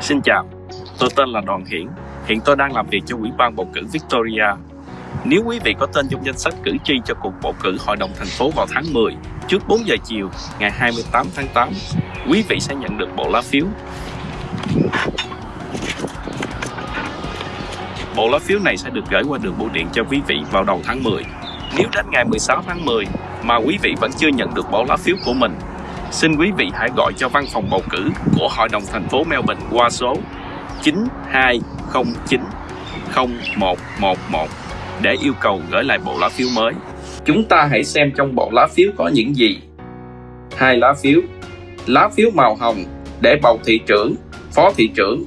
Xin chào, tôi tên là Đoàn Hiển. Hiện tôi đang làm việc cho Ủy ban bầu cử Victoria. Nếu quý vị có tên trong danh sách cử tri cho cuộc bầu cử Hội đồng thành phố vào tháng 10, trước 4 giờ chiều, ngày 28 tháng 8, quý vị sẽ nhận được bộ lá phiếu. Bộ lá phiếu này sẽ được gửi qua đường bưu điện cho quý vị vào đầu tháng 10. Nếu đến ngày 16 tháng 10 mà quý vị vẫn chưa nhận được bộ lá phiếu của mình, xin quý vị hãy gọi cho văn phòng bầu cử của Hội đồng thành phố Melbourne qua số 9209 0111 để yêu cầu gửi lại bộ lá phiếu mới. Chúng ta hãy xem trong bộ lá phiếu có những gì. Hai lá phiếu. Lá phiếu màu hồng để bầu thị trưởng, phó thị trưởng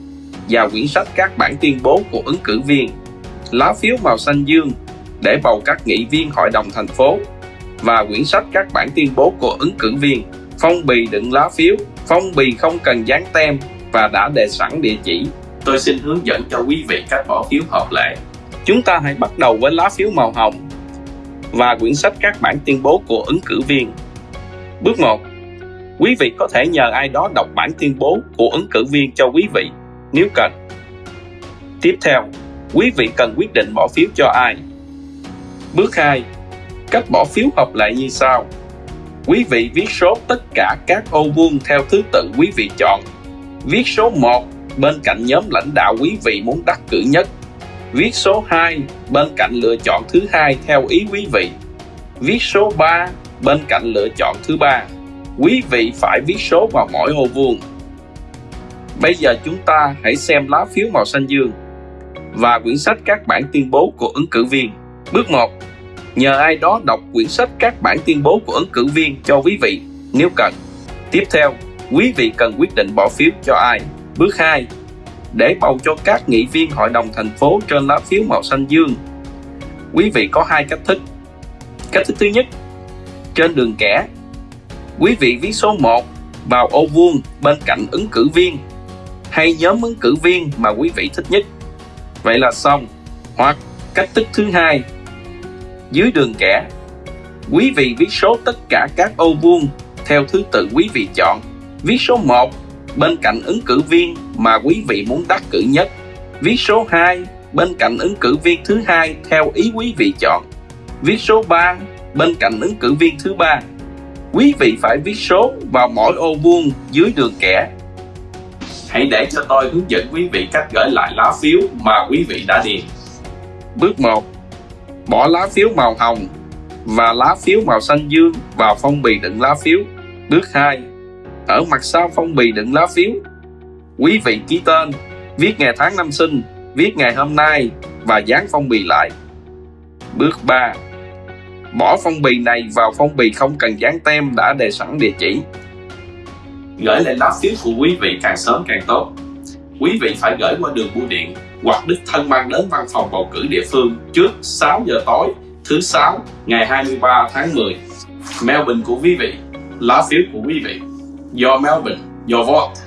và quyển sách các bản tuyên bố của ứng cử viên. Lá phiếu màu xanh dương để bầu các nghị viên hội đồng thành phố và quyển sách các bản tuyên bố của ứng cử viên. Phong bì đựng lá phiếu, phong bì không cần dán tem và đã đề sẵn địa chỉ. Tôi xin hướng dẫn cho quý vị cách bỏ phiếu hợp lệ. Chúng ta hãy bắt đầu với lá phiếu màu hồng và quyển sách các bản tuyên bố của ứng cử viên. Bước 1. Quý vị có thể nhờ ai đó đọc bản tuyên bố của ứng cử viên cho quý vị nếu cần. Tiếp theo, quý vị cần quyết định bỏ phiếu cho ai. Bước 2. Cách bỏ phiếu hợp lệ như sau. Quý vị viết số tất cả các ô vuông theo thứ tự quý vị chọn. Viết số 1 bên cạnh nhóm lãnh đạo quý vị muốn đắc cử nhất. Viết số 2 bên cạnh lựa chọn thứ hai theo ý quý vị. Viết số 3 bên cạnh lựa chọn thứ ba. Quý vị phải viết số vào mỗi ô vuông. Bây giờ chúng ta hãy xem lá phiếu màu xanh dương và quyển sách các bản tuyên bố của ứng cử viên. Bước 1. Nhờ ai đó đọc quyển sách các bản tuyên bố của ứng cử viên cho quý vị nếu cần. Tiếp theo, quý vị cần quyết định bỏ phiếu cho ai. Bước 2. Để bầu cho các nghị viên hội đồng thành phố trên lá phiếu màu xanh dương. Quý vị có hai cách thức. Cách thức thứ nhất, trên đường kẻ, quý vị viết số 1 vào ô vuông bên cạnh ứng cử viên hay nhóm ứng cử viên mà quý vị thích nhất. Vậy là xong. Hoặc cách thức thứ hai, dưới đường kẻ, quý vị viết số tất cả các ô vuông theo thứ tự quý vị chọn. Viết số 1 bên cạnh ứng cử viên mà quý vị muốn đắc cử nhất. Viết số 2 bên cạnh ứng cử viên thứ hai theo ý quý vị chọn. Viết số 3 bên cạnh ứng cử viên thứ ba. Quý vị phải viết số vào mỗi ô vuông dưới đường kẻ Hãy để cho tôi hướng dẫn quý vị cách gửi lại lá phiếu mà quý vị đã điền. Bước 1. Bỏ lá phiếu màu hồng và lá phiếu màu xanh dương vào phong bì đựng lá phiếu. Bước 2. Ở mặt sau phong bì đựng lá phiếu, quý vị ký tên, viết ngày tháng năm sinh, viết ngày hôm nay và dán phong bì lại. Bước 3. Bỏ phong bì này vào phong bì không cần dán tem đã đề sẵn địa chỉ gửi lại lá phiếu của quý vị càng sớm càng tốt. Quý vị phải gửi qua đường bưu điện hoặc đích thân mang đến văn phòng bầu cử địa phương trước 6 giờ tối thứ sáu ngày 23 tháng 10. Melbourne của quý vị, lá phiếu của quý vị. Your Melbourne, your vote.